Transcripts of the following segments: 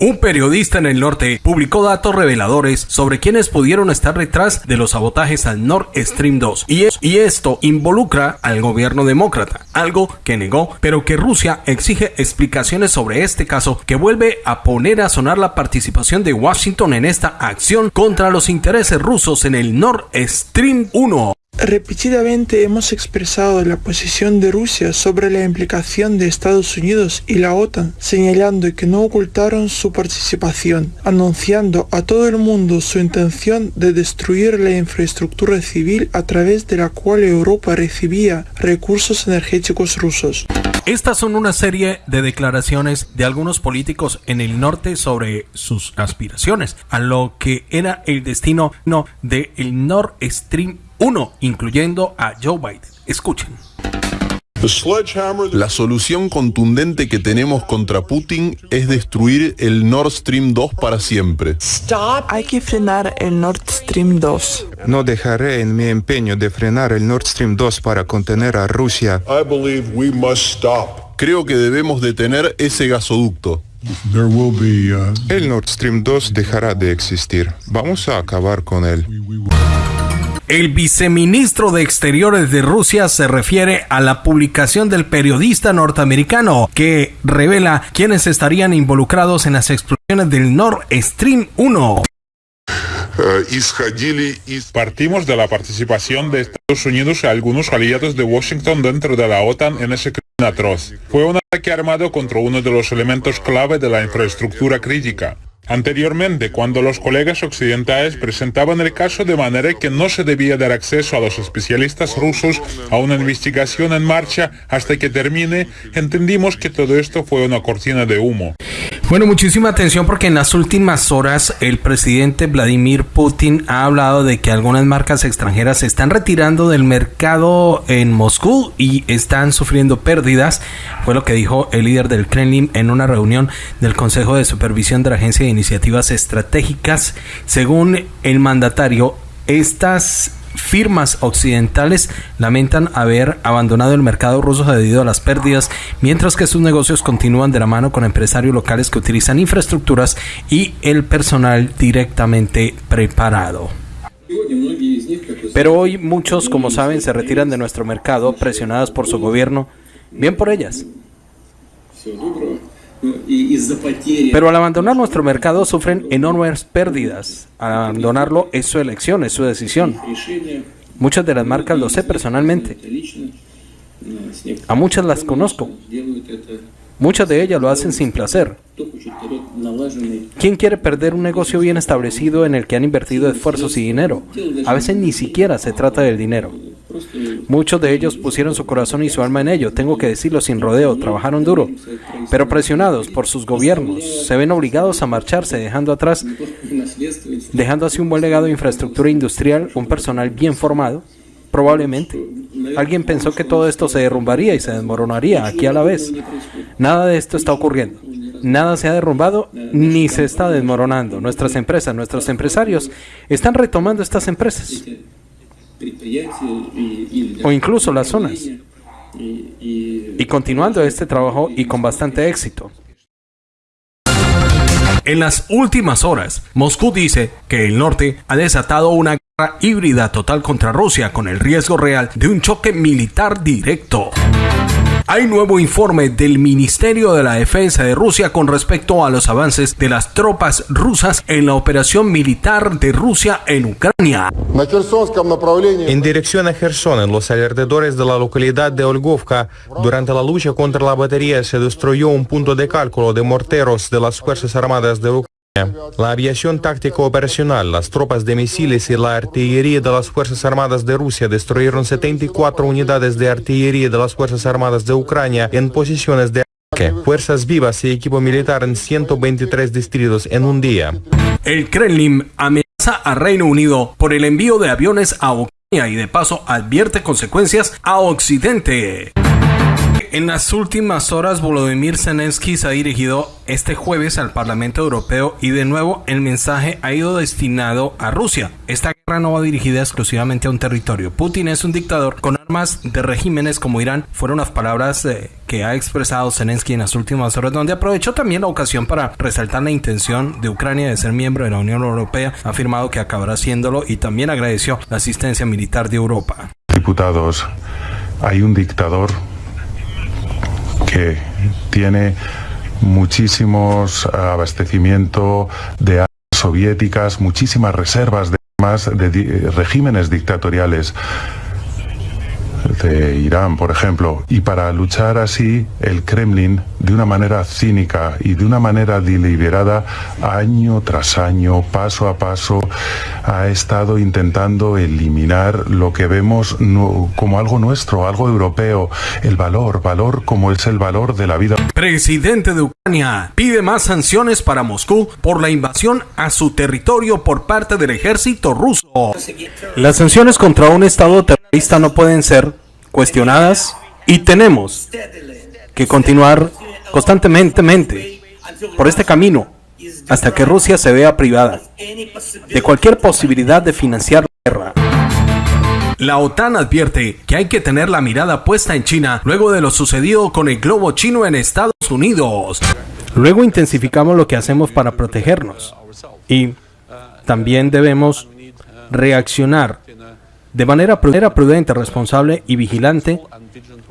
Un periodista en el norte publicó datos reveladores sobre quienes pudieron estar detrás de los sabotajes al Nord Stream 2 y, esto involucra al gobierno demócrata, algo que negó, pero que Rusia exige explicaciones sobre este caso que vuelve a poner a sonar la participación de Washington en esta acción contra los intereses rusos en el Nord Stream 1. Repetidamente hemos expresado la posición de Rusia sobre la implicación de Estados Unidos y la OTAN, señalando que no ocultaron su participación, anunciando a todo el mundo su intención de destruir la infraestructura civil a través de la cual Europa recibía recursos energéticos rusos. Estas son una serie de declaraciones de algunos políticos en el norte sobre sus aspiraciones a lo que era el destino no, de el Nord Stream 1, incluyendo a Joe Biden. Escuchen. La solución contundente que tenemos contra Putin es destruir el Nord Stream 2 para siempre. Hay que frenar el Nord Stream 2. No dejaré en mi empeño de frenar el Nord Stream 2 para contener a Rusia. Creo que debemos detener ese gasoducto. El Nord Stream 2 dejará de existir. Vamos a acabar con él. El viceministro de Exteriores de Rusia se refiere a la publicación del periodista norteamericano que revela quiénes estarían involucrados en las explosiones del Nord Stream 1. Partimos de la participación de Estados Unidos y algunos aliados de Washington dentro de la OTAN en ese crimen atroz. Fue un ataque armado contra uno de los elementos clave de la infraestructura crítica. Anteriormente, cuando los colegas occidentales presentaban el caso de manera que no se debía dar acceso a los especialistas rusos a una investigación en marcha hasta que termine, entendimos que todo esto fue una cortina de humo. Bueno, muchísima atención porque en las últimas horas el presidente Vladimir Putin ha hablado de que algunas marcas extranjeras se están retirando del mercado en Moscú y están sufriendo pérdidas. Fue lo que dijo el líder del Kremlin en una reunión del Consejo de Supervisión de la Agencia de Iniciativas Estratégicas. Según el mandatario, estas firmas occidentales lamentan haber abandonado el mercado ruso debido a las pérdidas, mientras que sus negocios continúan de la mano con empresarios locales que utilizan infraestructuras y el personal directamente preparado. Pero hoy muchos, como saben, se retiran de nuestro mercado presionadas por su gobierno. Bien por ellas. Pero al abandonar nuestro mercado sufren enormes pérdidas. Al abandonarlo es su elección, es su decisión. Muchas de las marcas lo sé personalmente. A muchas las conozco. Muchas de ellas lo hacen sin placer. ¿Quién quiere perder un negocio bien establecido en el que han invertido esfuerzos y dinero? A veces ni siquiera se trata del dinero. Muchos de ellos pusieron su corazón y su alma en ello, tengo que decirlo sin rodeo, trabajaron duro, pero presionados por sus gobiernos, se ven obligados a marcharse, dejando atrás, dejando así un buen legado de infraestructura industrial, un personal bien formado, probablemente. Alguien pensó que todo esto se derrumbaría y se desmoronaría aquí a la vez. Nada de esto está ocurriendo. Nada se ha derrumbado ni se está desmoronando. Nuestras empresas, nuestros empresarios están retomando estas empresas o incluso las zonas. Y continuando este trabajo y con bastante éxito. En las últimas horas, Moscú dice que el norte ha desatado una guerra híbrida total contra Rusia con el riesgo real de un choque militar directo. Hay nuevo informe del Ministerio de la Defensa de Rusia con respecto a los avances de las tropas rusas en la operación militar de Rusia en Ucrania. En dirección a Gerson, en los alrededores de la localidad de Olgovka, durante la lucha contra la batería se destruyó un punto de cálculo de morteros de las Fuerzas Armadas de Ucrania. La aviación táctica operacional, las tropas de misiles y la artillería de las Fuerzas Armadas de Rusia destruyeron 74 unidades de artillería de las Fuerzas Armadas de Ucrania en posiciones de ataque, fuerzas vivas y equipo militar en 123 distritos en un día. El Kremlin amenaza a Reino Unido por el envío de aviones a Ucrania y de paso advierte consecuencias a Occidente. En las últimas horas, Volodymyr Zelensky se ha dirigido este jueves al Parlamento Europeo y de nuevo el mensaje ha ido destinado a Rusia. Esta guerra no va dirigida exclusivamente a un territorio. Putin es un dictador con armas de regímenes como Irán. Fueron las palabras eh, que ha expresado Zelensky en las últimas horas, donde aprovechó también la ocasión para resaltar la intención de Ucrania de ser miembro de la Unión Europea. Ha afirmado que acabará haciéndolo y también agradeció la asistencia militar de Europa. Diputados, hay un dictador que tiene muchísimos abastecimiento de armas soviéticas, muchísimas reservas de armas de regímenes dictatoriales de Irán, por ejemplo, y para luchar así el Kremlin de una manera cínica y de una manera deliberada, año tras año, paso a paso, ha estado intentando eliminar lo que vemos como algo nuestro, algo europeo, el valor, valor como es el valor de la vida. Presidente de Ucrania pide más sanciones para Moscú por la invasión a su territorio por parte del ejército ruso. Las sanciones contra un Estado terrorista no pueden ser cuestionadas y tenemos que continuar constantemente por este camino hasta que Rusia se vea privada de cualquier posibilidad de financiar la guerra. La OTAN advierte que hay que tener la mirada puesta en China luego de lo sucedido con el globo chino en Estados Unidos. Luego intensificamos lo que hacemos para protegernos y también debemos reaccionar de manera prudente, responsable y vigilante,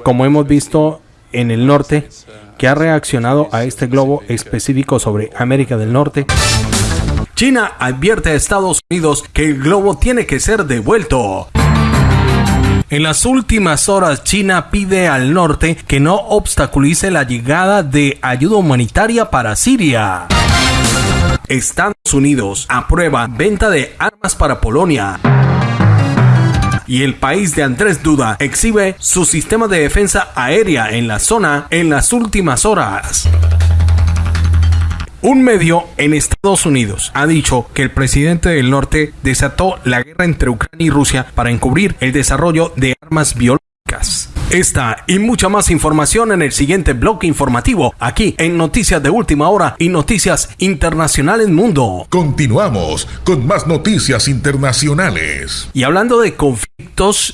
como hemos visto en el norte, que ha reaccionado a este globo específico sobre América del Norte. China advierte a Estados Unidos que el globo tiene que ser devuelto. En las últimas horas, China pide al norte que no obstaculice la llegada de ayuda humanitaria para Siria. Estados Unidos aprueba venta de armas para Polonia y el país de Andrés Duda exhibe su sistema de defensa aérea en la zona en las últimas horas. Un medio en Estados Unidos ha dicho que el presidente del norte desató la guerra entre Ucrania y Rusia para encubrir el desarrollo de armas biológicas. Esta y mucha más información en el siguiente bloque informativo, aquí en Noticias de Última Hora y Noticias Internacionales Mundo. Continuamos con más noticias internacionales. Y hablando de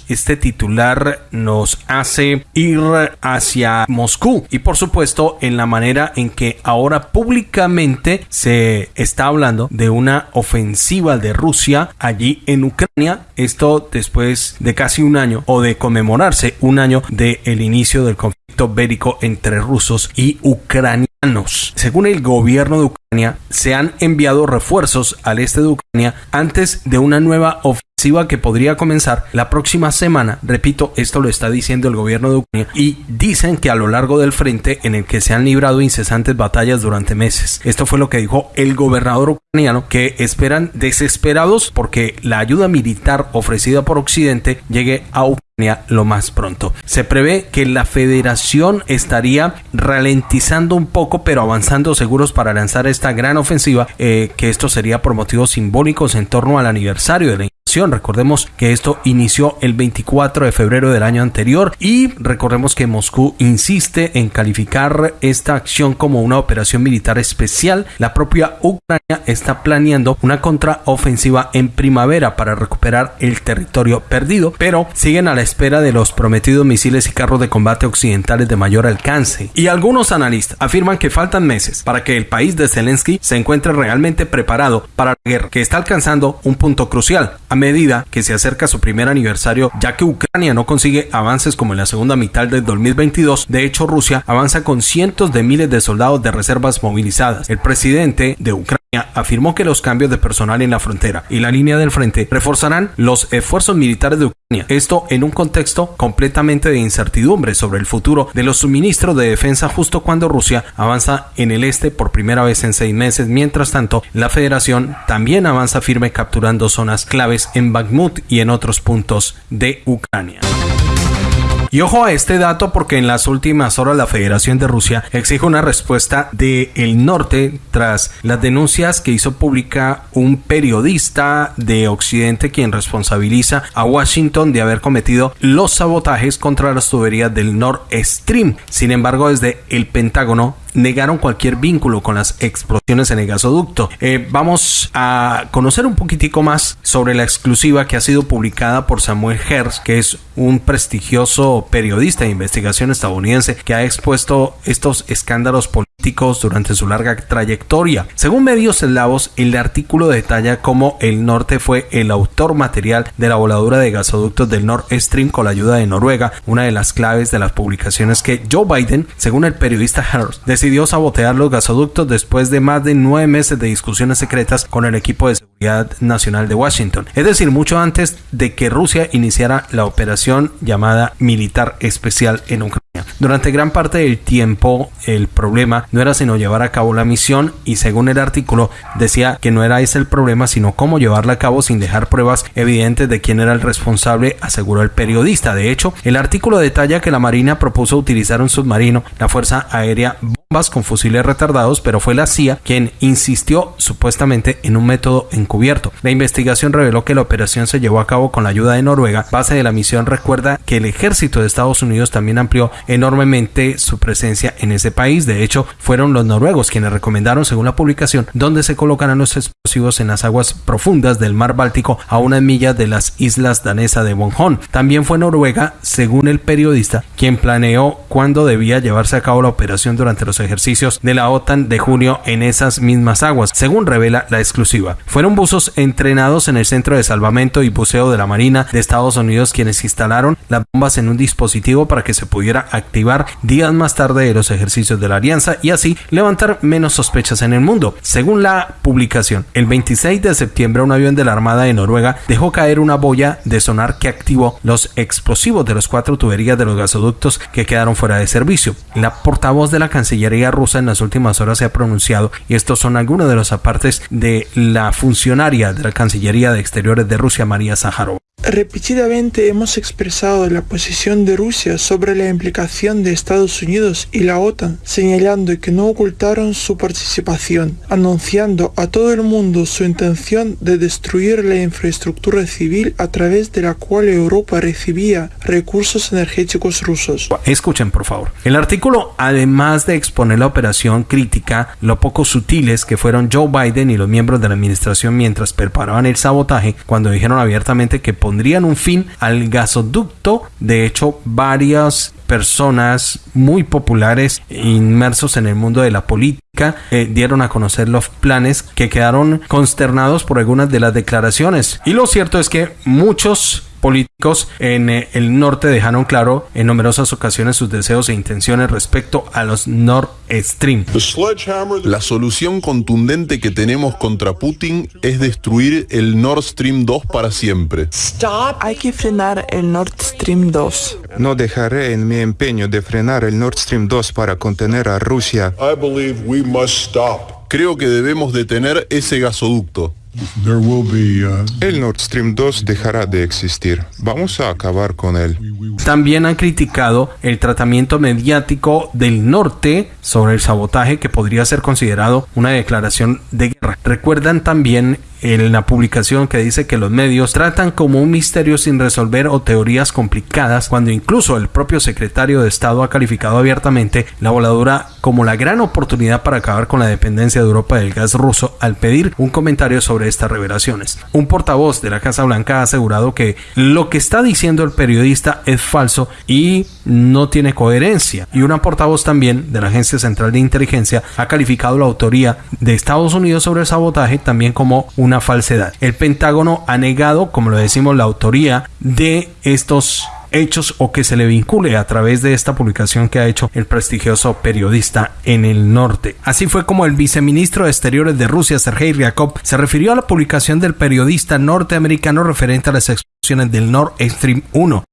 este titular nos hace ir hacia Moscú y por supuesto en la manera en que ahora públicamente se está hablando de una ofensiva de Rusia allí en Ucrania. Esto después de casi un año o de conmemorarse un año del inicio del conflicto bélico entre rusos y ucranianos. Según el gobierno de Ucrania, se han enviado refuerzos al este de Ucrania antes de una nueva ofensiva que podría comenzar la próxima semana. Repito, esto lo está diciendo el gobierno de Ucrania y dicen que a lo largo del frente en el que se han librado incesantes batallas durante meses. Esto fue lo que dijo el gobernador ucraniano que esperan desesperados porque la ayuda militar ofrecida por Occidente llegue a Ucrania lo más pronto. Se prevé que la federación estaría ralentizando un poco pero avanzando seguros para lanzar esta gran ofensiva eh, que esto sería por motivos simbólicos en torno al aniversario de la Recordemos que esto inició el 24 de febrero del año anterior y recordemos que Moscú insiste en calificar esta acción como una operación militar especial. La propia Ucrania está planeando una contraofensiva en primavera para recuperar el territorio perdido, pero siguen a la espera de los prometidos misiles y carros de combate occidentales de mayor alcance. Y algunos analistas afirman que faltan meses para que el país de Zelensky se encuentre realmente preparado para la guerra que está alcanzando un punto crucial medida que se acerca a su primer aniversario, ya que Ucrania no consigue avances como en la segunda mitad del 2022. De hecho, Rusia avanza con cientos de miles de soldados de reservas movilizadas. El presidente de Ucrania afirmó que los cambios de personal en la frontera y la línea del frente reforzarán los esfuerzos militares de Ucrania. Esto en un contexto completamente de incertidumbre sobre el futuro de los suministros de defensa justo cuando Rusia avanza en el este por primera vez en seis meses. Mientras tanto, la federación también avanza firme capturando zonas claves en Bakhmut y en otros puntos de Ucrania. Y ojo a este dato porque en las últimas horas la Federación de Rusia exige una respuesta del el norte tras las denuncias que hizo pública un periodista de Occidente quien responsabiliza a Washington de haber cometido los sabotajes contra las tuberías del Nord Stream. Sin embargo, desde el Pentágono negaron cualquier vínculo con las explosiones en el gasoducto. Eh, vamos a conocer un poquitico más sobre la exclusiva que ha sido publicada por Samuel Hersh, que es un prestigioso periodista de investigación estadounidense que ha expuesto estos escándalos políticos durante su larga trayectoria. Según medios eslavos, el artículo detalla cómo el norte fue el autor material de la voladura de gasoductos del Nord Stream con la ayuda de Noruega, una de las claves de las publicaciones que Joe Biden, según el periodista Hearst, decidió sabotear los gasoductos después de más de nueve meses de discusiones secretas con el equipo de seguridad nacional de Washington. Es decir, mucho antes de que Rusia iniciara la operación llamada militar especial en Ucrania. Durante gran parte del tiempo el problema no era sino llevar a cabo la misión y según el artículo decía que no era ese el problema sino cómo llevarla a cabo sin dejar pruebas evidentes de quién era el responsable, aseguró el periodista. De hecho, el artículo detalla que la Marina propuso utilizar un submarino, la Fuerza Aérea con fusiles retardados, pero fue la CIA quien insistió supuestamente en un método encubierto. La investigación reveló que la operación se llevó a cabo con la ayuda de Noruega. Base de la misión recuerda que el ejército de Estados Unidos también amplió enormemente su presencia en ese país. De hecho, fueron los noruegos quienes recomendaron, según la publicación, dónde se colocarán los explosivos en las aguas profundas del mar Báltico a una milla de las islas danesas de Bonjon. También fue Noruega, según el periodista, quien planeó cuándo debía llevarse a cabo la operación durante los ejercicios de la OTAN de junio en esas mismas aguas, según revela la exclusiva. Fueron buzos entrenados en el Centro de Salvamento y Buceo de la Marina de Estados Unidos quienes instalaron las bombas en un dispositivo para que se pudiera activar días más tarde de los ejercicios de la alianza y así levantar menos sospechas en el mundo. Según la publicación, el 26 de septiembre un avión de la Armada de Noruega dejó caer una boya de sonar que activó los explosivos de los cuatro tuberías de los gasoductos que quedaron fuera de servicio. La portavoz de la Cancillería rusa en las últimas horas se ha pronunciado y estos son algunos de los apartes de la funcionaria de la Cancillería de Exteriores de Rusia, María Zaharova. Repetidamente hemos expresado la posición de Rusia sobre la implicación de Estados Unidos y la OTAN, señalando que no ocultaron su participación, anunciando a todo el mundo su intención de destruir la infraestructura civil a través de la cual Europa recibía recursos energéticos rusos. Escuchen, por favor. El artículo, además de exponer la operación crítica, lo poco sutiles que fueron Joe Biden y los miembros de la administración mientras preparaban el sabotaje, cuando dijeron abiertamente que pondrían un fin al gasoducto. De hecho, varias personas muy populares inmersos en el mundo de la política eh, dieron a conocer los planes que quedaron consternados por algunas de las declaraciones. Y lo cierto es que muchos políticos en eh, el norte dejaron claro en numerosas ocasiones sus deseos e intenciones respecto a los Nord Stream. La solución contundente que tenemos contra Putin es destruir el Nord Stream 2 para siempre. Hay que frenar el Nord Stream 2. No dejaré en mi empeño de frenar el Nord Stream 2 para contener a Rusia. Creo que debemos detener ese gasoducto. Uh, el Nord Stream 2 dejará de existir. Vamos a acabar con él. También han criticado el tratamiento mediático del norte sobre el sabotaje que podría ser considerado una declaración de guerra. Recuerdan también en la publicación que dice que los medios tratan como un misterio sin resolver o teorías complicadas, cuando incluso el propio secretario de Estado ha calificado abiertamente la voladura como la gran oportunidad para acabar con la dependencia de Europa del gas ruso al pedir un comentario sobre estas revelaciones. Un portavoz de la Casa Blanca ha asegurado que lo que está diciendo el periodista es falso y no tiene coherencia. Y una portavoz también de la Agencia Central de Inteligencia ha calificado la autoría de Estados Unidos sobre el sabotaje también como una falsedad. El Pentágono ha negado, como lo decimos, la autoría de estos hechos o que se le vincule a través de esta publicación que ha hecho el prestigioso periodista en el norte. Así fue como el viceministro de Exteriores de Rusia, Sergei Ryakov, se refirió a la publicación del periodista norteamericano referente a las explosiones del Nord Stream 1.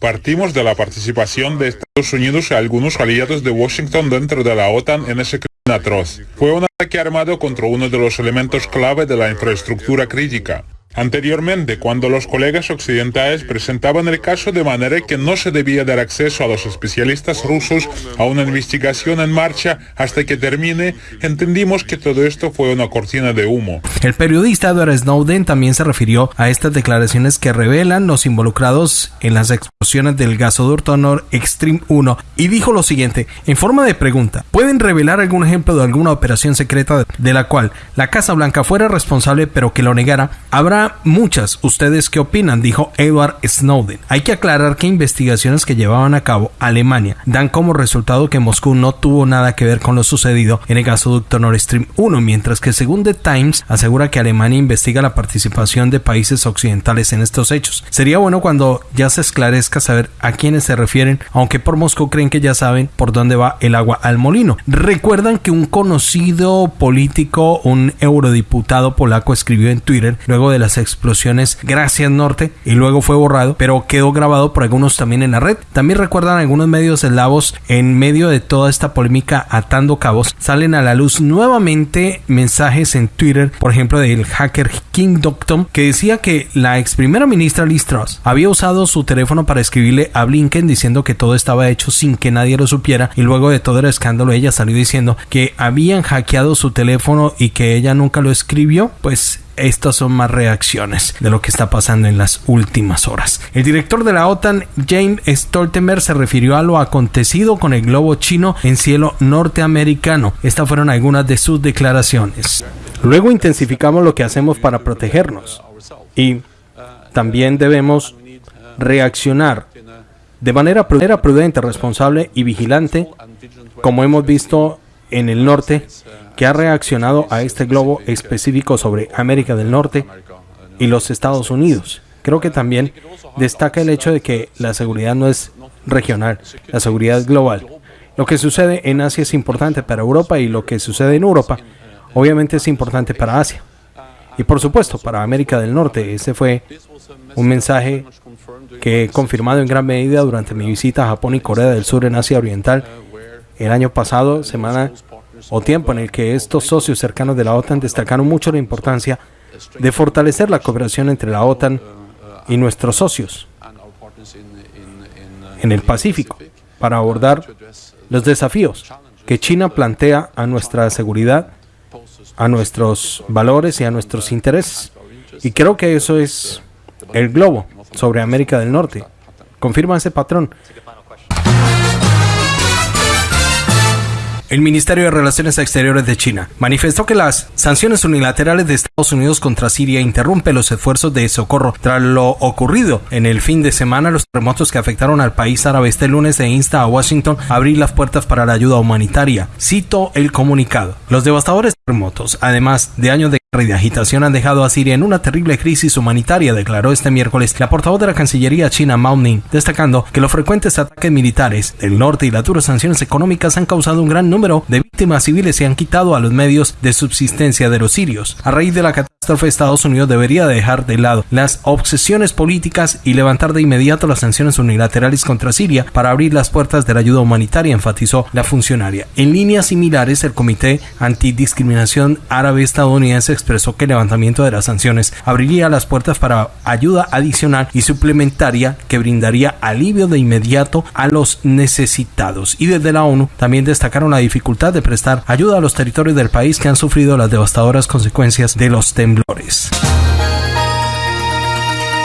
Partimos de la participación de Estados Unidos y algunos aliados de Washington dentro de la OTAN en ese crimen atroz. Fue un ataque armado contra uno de los elementos clave de la infraestructura crítica. Anteriormente, cuando los colegas occidentales presentaban el caso de manera que no se debía dar acceso a los especialistas rusos a una investigación en marcha hasta que termine, entendimos que todo esto fue una cortina de humo. El periodista Edward Snowden también se refirió a estas declaraciones que revelan los involucrados en las explosiones del gasoducto Nord Extreme 1 y dijo lo siguiente, en forma de pregunta, ¿pueden revelar algún ejemplo de alguna operación secreta de la cual la Casa Blanca fuera responsable pero que lo negara? Habrá muchas. ¿Ustedes qué opinan? Dijo Edward Snowden. Hay que aclarar que investigaciones que llevaban a cabo Alemania dan como resultado que Moscú no tuvo nada que ver con lo sucedido en el gasoducto Nord Stream 1, mientras que según The Times asegura que Alemania investiga la participación de países occidentales en estos hechos. Sería bueno cuando ya se esclarezca saber a quiénes se refieren, aunque por Moscú creen que ya saben por dónde va el agua al molino. Recuerdan que un conocido político, un eurodiputado polaco, escribió en Twitter luego de las explosiones Gracias Norte y luego fue borrado, pero quedó grabado por algunos también en la red. También recuerdan algunos medios eslavos en medio de toda esta polémica atando cabos, salen a la luz nuevamente mensajes en Twitter, por ejemplo del hacker King Doctor, que decía que la ex primera ministra Liz Truss había usado su teléfono para escribirle a Blinken diciendo que todo estaba hecho sin que nadie lo supiera y luego de todo el escándalo ella salió diciendo que habían hackeado su teléfono y que ella nunca lo escribió, pues estas son más reacciones de lo que está pasando en las últimas horas. El director de la OTAN, James Stoltenberg, se refirió a lo acontecido con el globo chino en cielo norteamericano. Estas fueron algunas de sus declaraciones. Luego intensificamos lo que hacemos para protegernos y también debemos reaccionar de manera prudente, responsable y vigilante, como hemos visto en el norte que ha reaccionado a este globo específico sobre América del Norte y los Estados Unidos. Creo que también destaca el hecho de que la seguridad no es regional, la seguridad es global. Lo que sucede en Asia es importante para Europa y lo que sucede en Europa obviamente es importante para Asia. Y por supuesto para América del Norte. Ese fue un mensaje que he confirmado en gran medida durante mi visita a Japón y Corea del Sur en Asia Oriental el año pasado, semana o tiempo en el que estos socios cercanos de la OTAN destacaron mucho la importancia de fortalecer la cooperación entre la OTAN y nuestros socios en el Pacífico para abordar los desafíos que China plantea a nuestra seguridad, a nuestros valores y a nuestros intereses. Y creo que eso es el globo sobre América del Norte. Confirma ese patrón. El Ministerio de Relaciones Exteriores de China manifestó que las sanciones unilaterales de Estados Unidos contra Siria interrumpen los esfuerzos de socorro tras lo ocurrido en el fin de semana los terremotos que afectaron al país árabe este lunes e insta a Washington a abrir las puertas para la ayuda humanitaria. Cito el comunicado. Los devastadores terremotos, además de años de y de agitación han dejado a Siria en una terrible crisis humanitaria, declaró este miércoles la portavoz de la Cancillería china Mao Ning, destacando que los frecuentes ataques militares del norte y las duras sanciones económicas han causado un gran número de víctimas civiles y han quitado a los medios de subsistencia de los sirios. A raíz de la catástrofe, Estados Unidos debería dejar de lado las obsesiones políticas y levantar de inmediato las sanciones unilaterales contra Siria para abrir las puertas de la ayuda humanitaria, enfatizó la funcionaria. En líneas similares, el Comité Antidiscriminación Árabe Estadounidense expresó que el levantamiento de las sanciones abriría las puertas para ayuda adicional y suplementaria que brindaría alivio de inmediato a los necesitados. Y desde la ONU también destacaron la dificultad de prestar ayuda a los territorios del país que han sufrido las devastadoras consecuencias de los temblores.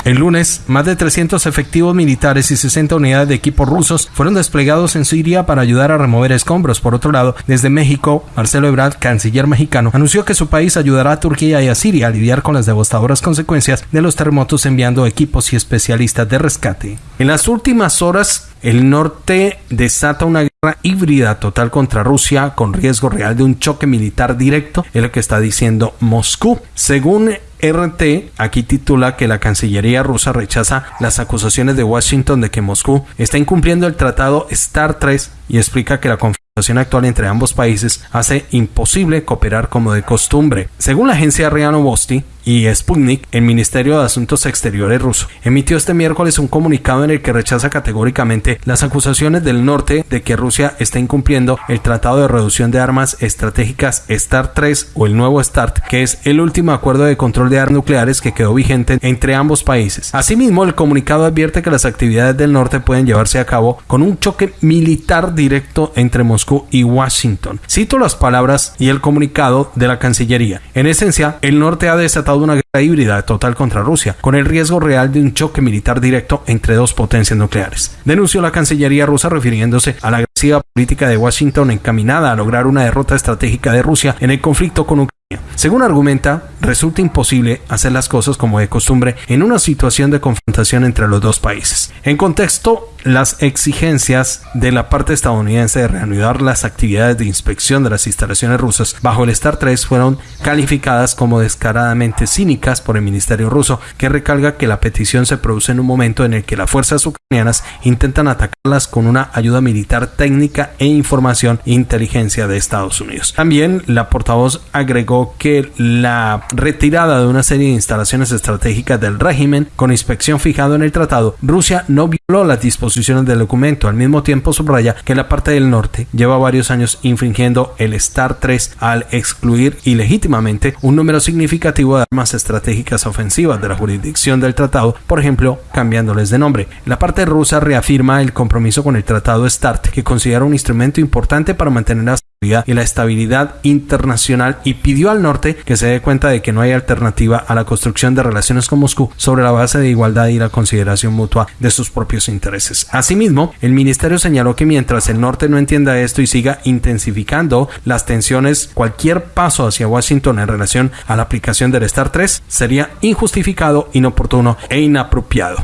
El lunes, más de 300 efectivos militares y 60 unidades de equipos rusos fueron desplegados en Siria para ayudar a remover escombros. Por otro lado, desde México, Marcelo Ebrard, canciller mexicano, anunció que su país ayudará a Turquía y a Siria a lidiar con las devastadoras consecuencias de los terremotos enviando equipos y especialistas de rescate. En las últimas horas, el norte desata una guerra híbrida total contra Rusia con riesgo real de un choque militar directo, es lo que está diciendo Moscú. Según RT aquí titula que la Cancillería rusa rechaza las acusaciones de Washington de que Moscú está incumpliendo el tratado STAR 3 y explica que la confrontación actual entre ambos países hace imposible cooperar como de costumbre. Según la agencia Riano Bosti, y Sputnik, el Ministerio de Asuntos Exteriores ruso, emitió este miércoles un comunicado en el que rechaza categóricamente las acusaciones del norte de que Rusia está incumpliendo el Tratado de Reducción de Armas Estratégicas START 3 o el nuevo START, que es el último acuerdo de control de armas nucleares que quedó vigente entre ambos países. Asimismo, el comunicado advierte que las actividades del norte pueden llevarse a cabo con un choque militar directo entre Moscú y Washington. Cito las palabras y el comunicado de la Cancillería. En esencia, el norte ha desatado una guerra híbrida total contra Rusia, con el riesgo real de un choque militar directo entre dos potencias nucleares. Denunció la Cancillería rusa refiriéndose a la agresiva política de Washington encaminada a lograr una derrota estratégica de Rusia en el conflicto con Ucrania según argumenta, resulta imposible hacer las cosas como de costumbre en una situación de confrontación entre los dos países. En contexto, las exigencias de la parte estadounidense de reanudar las actividades de inspección de las instalaciones rusas bajo el STAR 3 fueron calificadas como descaradamente cínicas por el Ministerio ruso, que recalca que la petición se produce en un momento en el que las fuerzas ucranianas intentan atacarlas con una ayuda militar técnica e información e inteligencia de Estados Unidos. También la portavoz agregó que la retirada de una serie de instalaciones estratégicas del régimen con inspección fijado en el tratado, Rusia no violó las disposiciones del documento. Al mismo tiempo subraya que la parte del norte lleva varios años infringiendo el STAR 3 al excluir ilegítimamente un número significativo de armas estratégicas ofensivas de la jurisdicción del tratado, por ejemplo, cambiándoles de nombre. La parte rusa reafirma el compromiso con el tratado START, que considera un instrumento importante para mantener la y la estabilidad internacional y pidió al norte que se dé cuenta de que no hay alternativa a la construcción de relaciones con Moscú sobre la base de igualdad y la consideración mutua de sus propios intereses. Asimismo, el ministerio señaló que mientras el norte no entienda esto y siga intensificando las tensiones, cualquier paso hacia Washington en relación a la aplicación del STAR 3 sería injustificado, inoportuno e inapropiado.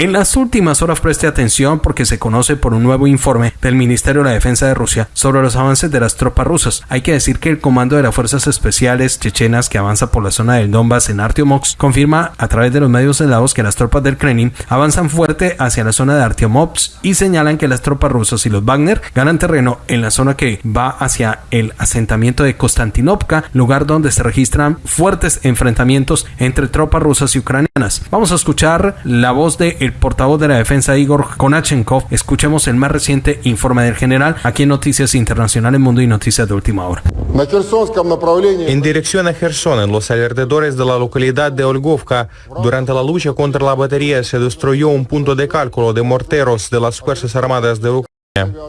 En las últimas horas preste atención porque se conoce por un nuevo informe del Ministerio de la Defensa de Rusia sobre los avances de las tropas rusas. Hay que decir que el comando de las fuerzas especiales chechenas que avanza por la zona del Donbass en Artyomovsk confirma a través de los medios helados que las tropas del Kremlin avanzan fuerte hacia la zona de Artyomovsk y señalan que las tropas rusas y los Wagner ganan terreno en la zona que va hacia el asentamiento de Konstantinovka, lugar donde se registran fuertes enfrentamientos entre tropas rusas y ucranianas. Vamos a escuchar la voz de el portavoz de la defensa Igor Konachenkov, escuchemos el más reciente informe del general aquí en Noticias Internacionales Mundo y Noticias de Última Hora. En dirección a Gerson, en los alrededores de la localidad de Olgovka, durante la lucha contra la batería se destruyó un punto de cálculo de morteros de las Fuerzas Armadas de Ucrania.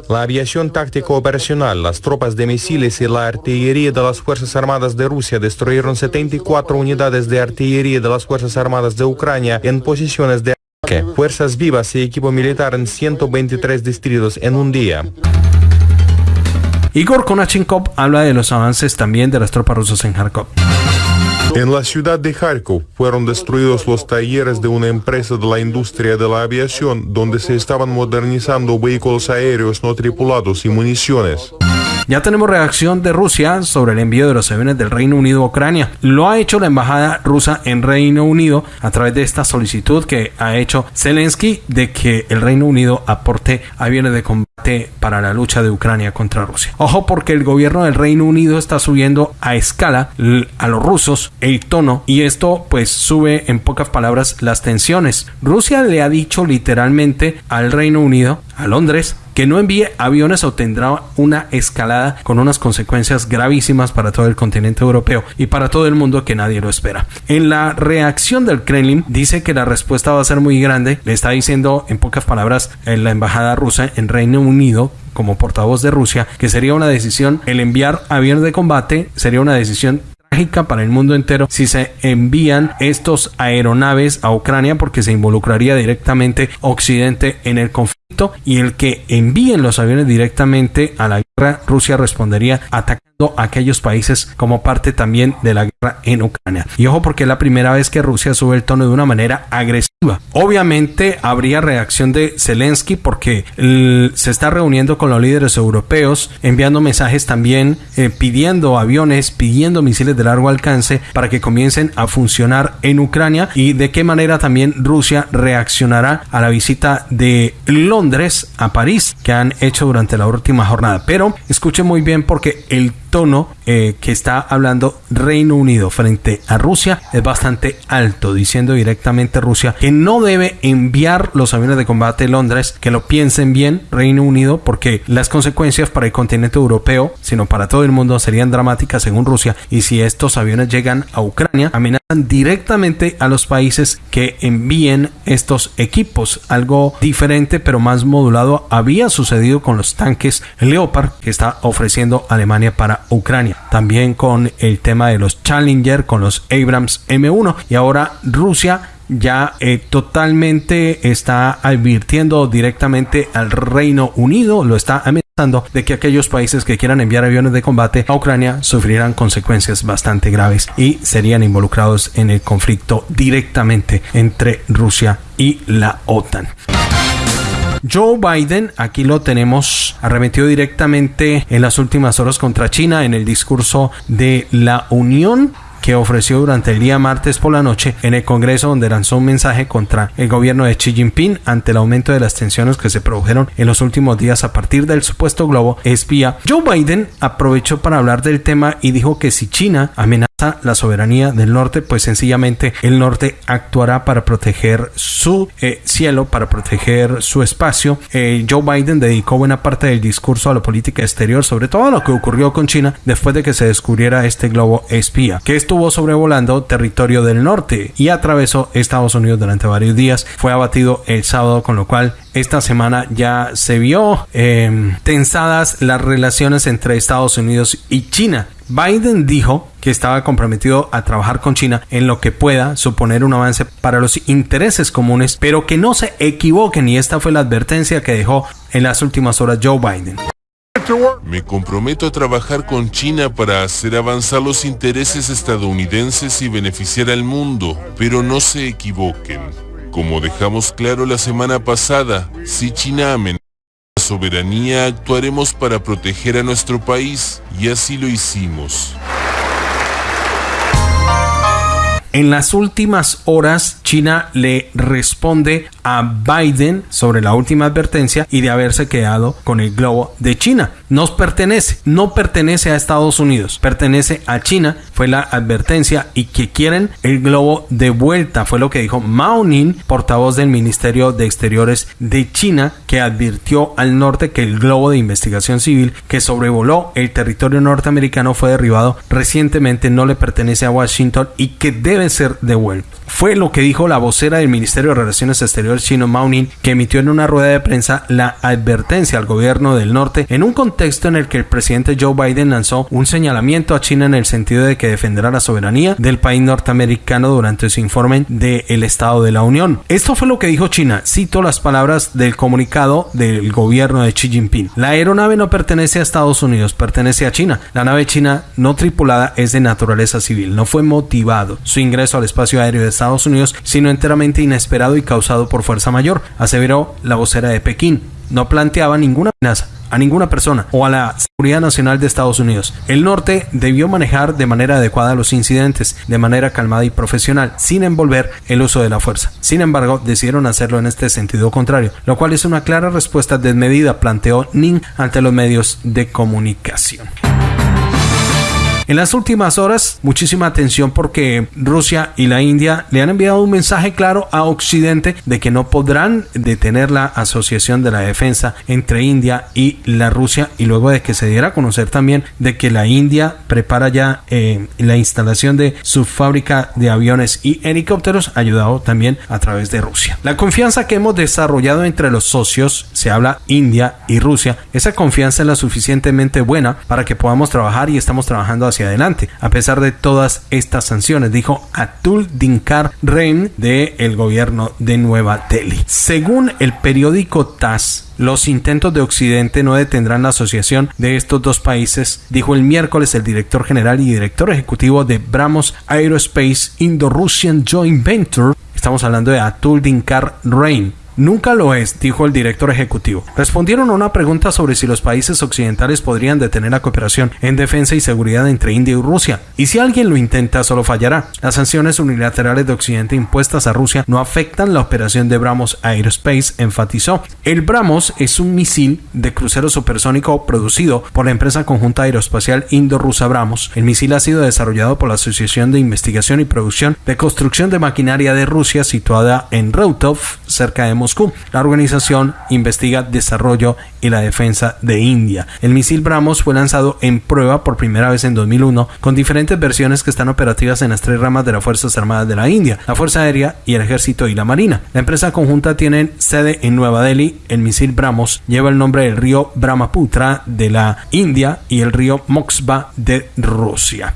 La aviación táctica operacional, las tropas de misiles y la artillería de las Fuerzas Armadas de Rusia destruyeron 74 unidades de artillería de las Fuerzas Armadas de Ucrania en posiciones de fuerzas vivas y equipo militar en 123 distritos en un día. Igor Konachenkov habla de los avances también de las tropas rusas en Kharkov. En la ciudad de Kharkov fueron destruidos los talleres de una empresa de la industria de la aviación donde se estaban modernizando vehículos aéreos no tripulados y municiones. Ya tenemos reacción de Rusia sobre el envío de los aviones del Reino Unido a Ucrania. Lo ha hecho la embajada rusa en Reino Unido a través de esta solicitud que ha hecho Zelensky de que el Reino Unido aporte aviones de combate para la lucha de Ucrania contra Rusia. Ojo porque el gobierno del Reino Unido está subiendo a escala a los rusos el tono y esto pues sube en pocas palabras las tensiones. Rusia le ha dicho literalmente al Reino Unido, a Londres, que no envíe aviones obtendrá una escalada con unas consecuencias gravísimas para todo el continente europeo y para todo el mundo que nadie lo espera. En la reacción del Kremlin dice que la respuesta va a ser muy grande, le está diciendo en pocas palabras en la embajada rusa en Reino Unido como portavoz de Rusia que sería una decisión el enviar aviones de combate sería una decisión trágica para el mundo entero si se envían estos aeronaves a Ucrania porque se involucraría directamente Occidente en el conflicto y el que envíen los aviones directamente a la Rusia respondería atacando a aquellos países como parte también de la guerra en Ucrania. Y ojo porque es la primera vez que Rusia sube el tono de una manera agresiva. Obviamente habría reacción de Zelensky porque se está reuniendo con los líderes europeos, enviando mensajes también eh, pidiendo aviones, pidiendo misiles de largo alcance para que comiencen a funcionar en Ucrania y de qué manera también Rusia reaccionará a la visita de Londres a París que han hecho durante la última jornada. Pero escuche muy bien porque el tono eh, que está hablando Reino Unido frente a Rusia es bastante alto, diciendo directamente Rusia que no debe enviar los aviones de combate a Londres, que lo piensen bien Reino Unido, porque las consecuencias para el continente europeo, sino para todo el mundo, serían dramáticas según Rusia. Y si estos aviones llegan a Ucrania, amenazan directamente a los países que envíen estos equipos. Algo diferente, pero más modulado, había sucedido con los tanques Leopard que está ofreciendo Alemania para Ucrania. También con el tema de los Challenger, con los Abrams M1 y ahora Rusia ya eh, totalmente está advirtiendo directamente al Reino Unido, lo está amenazando de que aquellos países que quieran enviar aviones de combate a Ucrania sufrirán consecuencias bastante graves y serían involucrados en el conflicto directamente entre Rusia y la OTAN. Joe Biden, aquí lo tenemos, arremetió directamente en las últimas horas contra China en el discurso de la Unión que ofreció durante el día martes por la noche en el Congreso donde lanzó un mensaje contra el gobierno de Xi Jinping ante el aumento de las tensiones que se produjeron en los últimos días a partir del supuesto globo espía. Joe Biden aprovechó para hablar del tema y dijo que si China amenaza la soberanía del norte, pues sencillamente el norte actuará para proteger su eh, cielo, para proteger su espacio. Eh, Joe Biden dedicó buena parte del discurso a la política exterior, sobre todo lo que ocurrió con China después de que se descubriera este globo espía, que estuvo sobrevolando territorio del norte y atravesó Estados Unidos durante varios días. Fue abatido el sábado, con lo cual esta semana ya se vio em, tensadas las relaciones entre Estados Unidos y China. Biden dijo que estaba comprometido a trabajar con China en lo que pueda suponer un avance para los intereses comunes, pero que no se equivoquen y esta fue la advertencia que dejó en las últimas horas Joe Biden. Me comprometo a trabajar con China para hacer avanzar los intereses estadounidenses y beneficiar al mundo, pero no se equivoquen. Como dejamos claro la semana pasada, si China amenaza soberanía, actuaremos para proteger a nuestro país y así lo hicimos. En las últimas horas, China le responde a Biden sobre la última advertencia y de haberse quedado con el globo de China. Nos pertenece, no pertenece a Estados Unidos, pertenece a China, fue la advertencia y que quieren el globo de vuelta, fue lo que dijo Mao Ning, portavoz del Ministerio de Exteriores de China, que advirtió al norte que el globo de investigación civil que sobrevoló el territorio norteamericano fue derribado recientemente, no le pertenece a Washington y que debe ser devuelto. Fue lo que dijo la vocera del Ministerio de Relaciones Exteriores chino Mao Ning, que emitió en una rueda de prensa la advertencia al gobierno del norte en un contexto en el que el presidente Joe Biden lanzó un señalamiento a China en el sentido de que defenderá la soberanía del país norteamericano durante su informe del Estado de la Unión. Esto fue lo que dijo China. Cito las palabras del comunicado del gobierno de Xi Jinping. La aeronave no pertenece a Estados Unidos, pertenece a China. La nave china no tripulada es de naturaleza civil. No fue motivado su ingreso al espacio aéreo de Estados Unidos, sino enteramente inesperado y causado por fuerza mayor, aseveró la vocera de Pekín. No planteaba ninguna amenaza a ninguna persona o a la seguridad nacional de Estados Unidos. El norte debió manejar de manera adecuada los incidentes, de manera calmada y profesional, sin envolver el uso de la fuerza. Sin embargo, decidieron hacerlo en este sentido contrario, lo cual es una clara respuesta desmedida, planteó Ning ante los medios de comunicación. En las últimas horas, muchísima atención porque Rusia y la India le han enviado un mensaje claro a Occidente de que no podrán detener la asociación de la defensa entre India y la Rusia y luego de que se diera a conocer también de que la India prepara ya eh, la instalación de su fábrica de aviones y helicópteros ayudado también a través de Rusia. La confianza que hemos desarrollado entre los socios, se habla India y Rusia, esa confianza es la suficientemente buena para que podamos trabajar y estamos trabajando hacia adelante, a pesar de todas estas sanciones, dijo Atul Dinkar Rein del el gobierno de Nueva Delhi. Según el periódico TAS, los intentos de Occidente no detendrán la asociación de estos dos países, dijo el miércoles el director general y director ejecutivo de Brahmos Aerospace Indo-Russian Joint Venture. Estamos hablando de Atul Dinkar Rein Nunca lo es, dijo el director ejecutivo. Respondieron a una pregunta sobre si los países occidentales podrían detener la cooperación en defensa y seguridad entre India y Rusia. Y si alguien lo intenta, solo fallará. Las sanciones unilaterales de Occidente impuestas a Rusia no afectan la operación de Brahmos Aerospace, enfatizó. El Brahmos es un misil de crucero supersónico producido por la empresa conjunta aeroespacial indo-rusa Brahmos. El misil ha sido desarrollado por la Asociación de Investigación y Producción de Construcción de Maquinaria de Rusia situada en Routov, cerca de Moscú. La organización investiga desarrollo y la defensa de India. El misil Brahmos fue lanzado en prueba por primera vez en 2001 con diferentes versiones que están operativas en las tres ramas de las Fuerzas Armadas de la India, la Fuerza Aérea y el Ejército y la Marina. La empresa conjunta tiene sede en Nueva Delhi. El misil Brahmos lleva el nombre del río Brahmaputra de la India y el río Moksva de Rusia.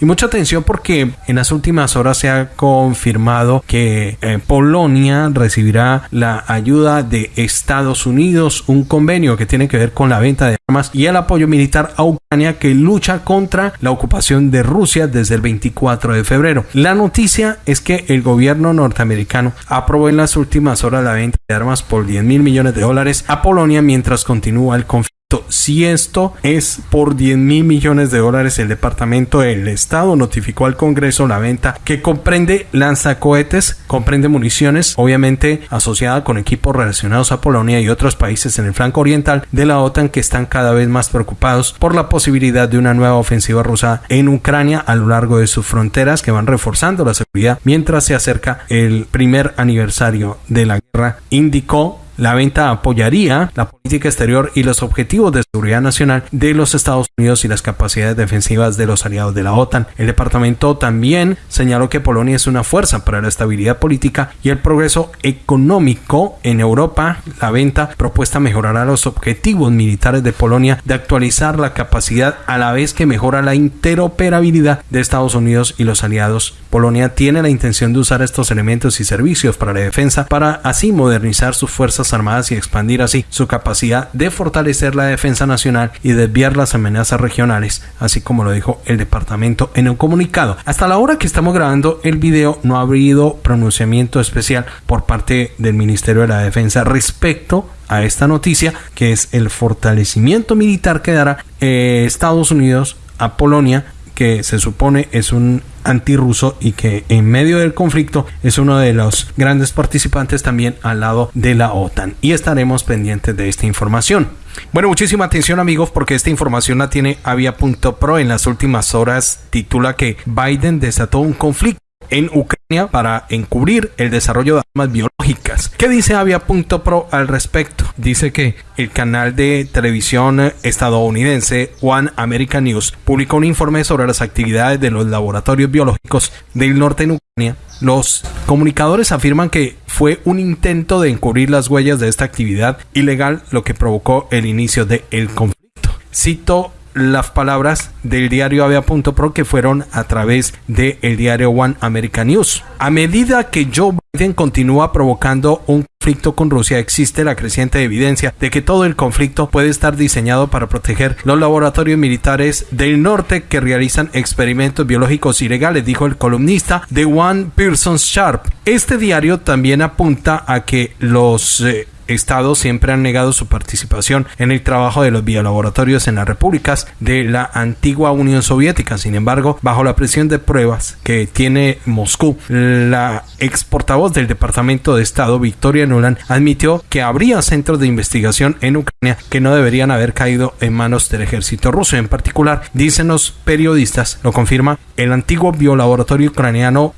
Y mucha atención porque en las últimas horas se ha confirmado que eh, Polonia recibirá la ayuda de Estados Unidos, un convenio que tiene que ver con la venta de armas y el apoyo militar a Ucrania que lucha contra la ocupación de Rusia desde el 24 de febrero. La noticia es que el gobierno norteamericano aprobó en las últimas horas la venta de armas por 10 mil millones de dólares a Polonia mientras continúa el conflicto si esto es por 10 mil millones de dólares, el Departamento del Estado notificó al Congreso la venta que comprende lanzacohetes, comprende municiones, obviamente asociada con equipos relacionados a Polonia y otros países en el flanco oriental de la OTAN que están cada vez más preocupados por la posibilidad de una nueva ofensiva rusa en Ucrania a lo largo de sus fronteras que van reforzando la seguridad mientras se acerca el primer aniversario de la guerra, indicó la venta apoyaría la política exterior y los objetivos de seguridad nacional de los Estados Unidos y las capacidades defensivas de los aliados de la OTAN. El departamento también señaló que Polonia es una fuerza para la estabilidad política y el progreso económico en Europa. La venta propuesta mejorará los objetivos militares de Polonia de actualizar la capacidad a la vez que mejora la interoperabilidad de Estados Unidos y los aliados. Polonia tiene la intención de usar estos elementos y servicios para la defensa para así modernizar sus fuerzas Armadas y expandir así su capacidad de fortalecer la defensa nacional y desviar las amenazas regionales, así como lo dijo el departamento en un comunicado. Hasta la hora que estamos grabando el video no ha habido pronunciamiento especial por parte del Ministerio de la Defensa respecto a esta noticia, que es el fortalecimiento militar que dará eh, Estados Unidos a Polonia que se supone es un antirruso y que en medio del conflicto es uno de los grandes participantes también al lado de la OTAN. Y estaremos pendientes de esta información. Bueno, muchísima atención amigos porque esta información la tiene Avia.pro en las últimas horas. Titula que Biden desató un conflicto en Ucrania para encubrir el desarrollo de armas biológicas. ¿Qué dice Avia.pro al respecto? Dice que el canal de televisión estadounidense One American News publicó un informe sobre las actividades de los laboratorios biológicos del norte en Ucrania. Los comunicadores afirman que fue un intento de encubrir las huellas de esta actividad ilegal lo que provocó el inicio del conflicto. Cito las palabras del diario Avia.pro que fueron a través del el diario One American News. A medida que Joe Biden continúa provocando un conflicto con Rusia, existe la creciente evidencia de que todo el conflicto puede estar diseñado para proteger los laboratorios militares del norte que realizan experimentos biológicos ilegales, dijo el columnista de One Pearson Sharp. Este diario también apunta a que los eh, estados siempre han negado su participación en el trabajo de los biolaboratorios en las repúblicas de la antigua Unión Soviética. Sin embargo, bajo la presión de pruebas que tiene Moscú, la ex del Departamento de Estado, Victoria Nuland, admitió que habría centros de investigación en Ucrania que no deberían haber caído en manos del ejército ruso. En particular, dicen los periodistas, lo confirma el antiguo biolaboratorio ucraniano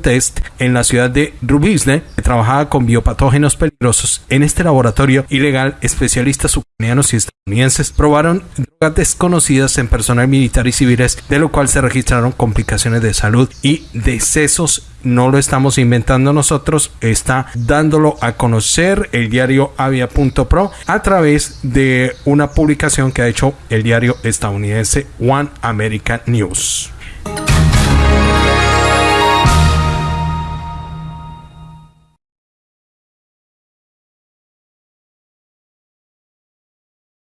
Test en la ciudad de Rubizne, que trabajaba con biopatógenos peligrosos en este laboratorio ilegal, especialistas ucranianos y estadounidenses probaron drogas desconocidas en personal militar y civiles, de lo cual se registraron complicaciones de salud y decesos. No lo estamos inventando nosotros, está dándolo a conocer el diario avia.pro a través de una publicación que ha hecho el diario estadounidense One American News.